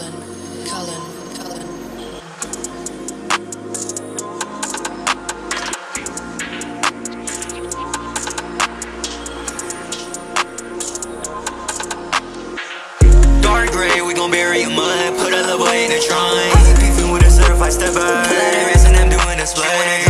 Cullen, Cullen, Cullen. Dark gray, we gon' bury your mud. Put a little boy in the trunk. Beefing with a certified stepper. Out that rest and I'm doing a split.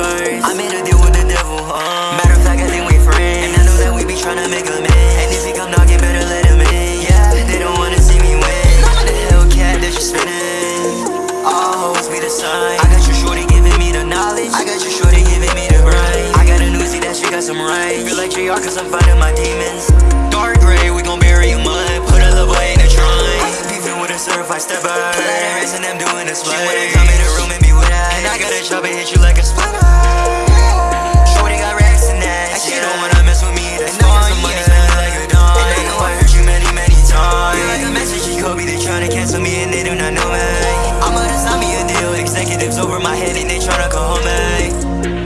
first I made a deal with the devil, uh Matter of fact, I think we friends And I know that we be trying to make a man. And if he come knocking, better let him in. Yeah, they don't wanna see me win. I'm The Hellcat that you spinning. All hoes be the sign. I got your shorty giving me the knowledge. I got your shorty giving me the grind I got a new Z that she got some right Feel like JR cause I'm fighting my demons. Dark gray, we gon' bury you mud. Put a little boy in the trunk beefing with a certified stepper. Pull out her ass and I'm doing a split She wanna come in the room and be with us. And I got a chop and hit you like a spider cancel me and they do not know me. I'm a zombie, a deal, executives over my head and they tryna go home, me.